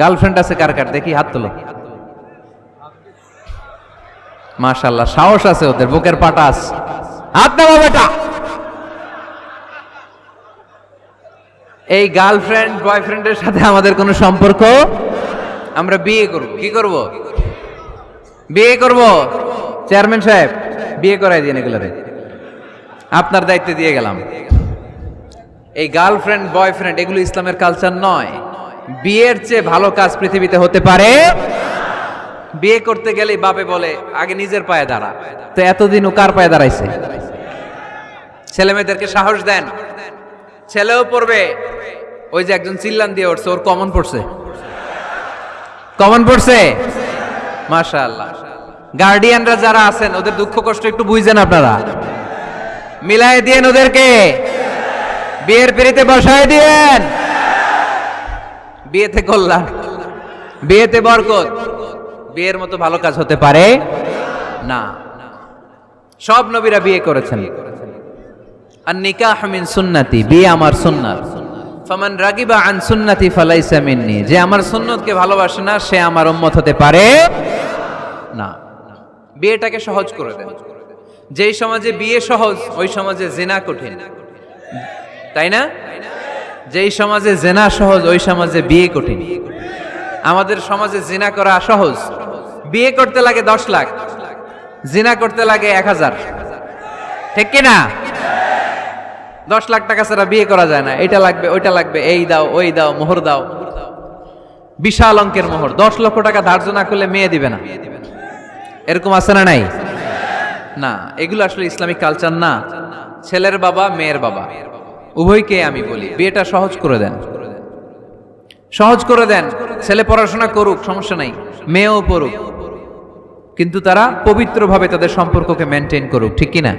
Girlfriend আছে কার কার? দেখি হাত তোলো। মাশাল্লাহ সাহস আছে ওদের, বুকের পাটা আছে। হাত দেবো বেটা। এই গার্লফ্রেন্ড বয়ফ্রেন্ডের সাথে আমাদের কোনো সম্পর্ক? আমরা বিয়ে করব। কি করব? বিয়ে করব। চেয়ারম্যান সাহেব, বিয়ে করাই দিন এগুলোরে আপনার দায়িত্বে দিয়ে গেলাম। এই গার্লফ্রেন্ড বয়ফ্রেন্ড এগুলো ইসলামের কালচার নয়। বিয়ের চেয়ে ভালো কাজ পৃথিবীতে হতে পারে? বিয়ে করতে গেলে বাপে বলে, আগে নিজের পায়ে দাঁড়া। তো এতদিন ও কার পায়ে দাঁড়াইছে? ছেলে মেয়েদেরকে সাহস দেন। ছেলেও পড়বে। ওই যে একজন চিল্লান দিয়ে উঠছে, ওর কমন পড়ছে। কমন পড়ছে? মাশা গার্ডিয়ানরা যারা আছেন, ওদের দুঃখ কষ্ট একটু বুঝছেন আপনারা। মিলাই দিয়েন ওদেরকে। বিয়ের পিড়িতে বসায় দিয়েন। বিয়েতে কল্যাণ। বিয়েতে বরকত। বিয়ের মতো ভালো কাজ হতে পারে না। সব নবীরা বিয়ে করেছেন। আর নিকাহ মিন সুন্নাতি, বিয়ে আমার সুন্নাত। ফামান রাগিবা আন সুন্নাতি ফালাইসা মিন্নি, যে আমার সুন্নতকে ভালোবাসে না, সে আমার উম্মত হতে পারে না। বিয়েটাকে সহজ করে দেন। যেই সমাজে বিয়ে সহজ, ওই সমাজে জেনা কঠিন। তাই না? যেই সমাজে জেনা সহজ, ওই সমাজে বিয়ে কঠিন। আমাদের সমাজে জিনা করা সহজ। বিয়ে করতে লাগে দশ লাখ, জিনা করতে লাগে এক হাজার। ঠিক কিনা? দশ লাখ টাকা ছাড়া বিয়ে করা যায় না। এটা লাগবে, ওইটা লাগবে, এই দাও, ওই দাও, মোহর দাও। বিশাল অঙ্কের মোহর। দশ লক্ষ টাকা ধার্য না করলে মেয়ে দিবে না। এরকম আছে না নাই? না, এগুলো আসলে ইসলামিক কালচার না। ছেলের বাবা, মেয়ের বাবা। উভয়কে আমি বলি, বিয়েটা সহজ করে দেন। সহজ করে দেন, ছেলে পড়াশোনা করুক, সমস্যা নাই, মেয়েও পড়ুক। কিন্তু তারা পবিত্রভাবে তাদের সম্পর্ককে মেনটেন করুক, ঠিক কিনা?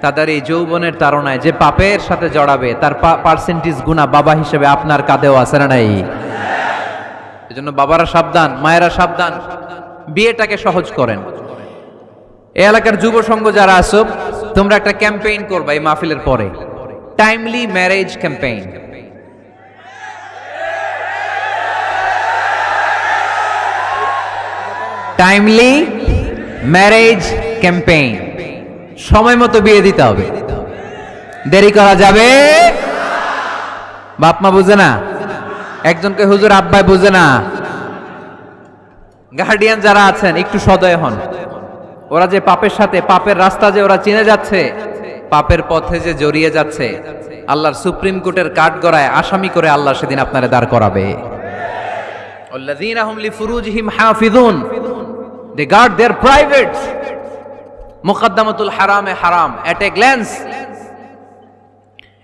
তাদের এই যৌবনের তারণায় যে পাপের সাথে জড়াবে, তার পার্সেন্টেজ গুণা বাবা হিসেবে আপনার কাঁধেও আছে না নাই? এজন্য বাবারা সাবধান, মায়েরা সাবধান, বিয়েটাকে সহজ করেন। এই এলাকার যুব সংঘ যারা আসো তোমরা একটা ক্যাম্পেইন করবা এই মাহফিলের পরে। Timely marriage campaign timely marriage campaign সময় মতো বিয়ে দিতে হবে। দেরি করা যাবে? বাপ মা বুঝে না? একজনকে হুজুর আব্বাই বুঝে না? গার্ডিয়ান যারা আছেন, একটু সদয় হন। ওরা যে পাপের সাথে, পাপের রাস্তা যে ওরা চিনে যাচ্ছে পাপের পথে যে জড়িয়ে যাচ্ছে, আল্লাহর সুপ্রিম কোর্টের কাঠ গড়ায় আসামি করে আল্লাহ সেদিন আপনারে দাঁড় করাবে। They guard their privates. মুকদ্দমাতুল হারামে হারাম। এট এ গ্ল্যান্স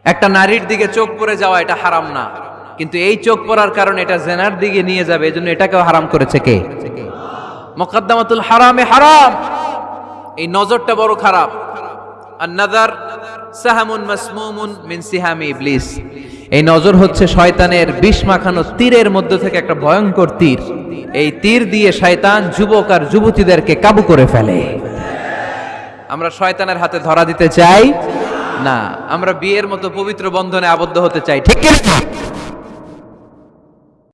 একটা নারীর দিকে চোখ পড়ে যাওয়া এটা হারাম না। কিন্তু এই চোখ পরার কারণে এটা জেনার দিকে নিয়ে যাবে, এজন্য এটাকেও হারাম করেছে কে? মুকদ্দমাতুল হারামে হারাম। এই নজরটা বড় খারাপ। নাদার সাহামুন মাসমুমুন মিন সিহামি ইবলিস। এই নজর হচ্ছে শয়তানের বিষ মাখানো তীরের মধ্য থেকে একটা ভয়ঙ্কর তীর। এই তীর দিয়ে শয়তান যুবক আর যুবতীদেরকে কাবু করে ফেলে। আমরা শয়তানের হাতে ধরা দিতে চাই? না, আমরা বিয়ের মতো পবিত্র বন্ধনে আবদ্ধ হতে চাই, ঠিক না?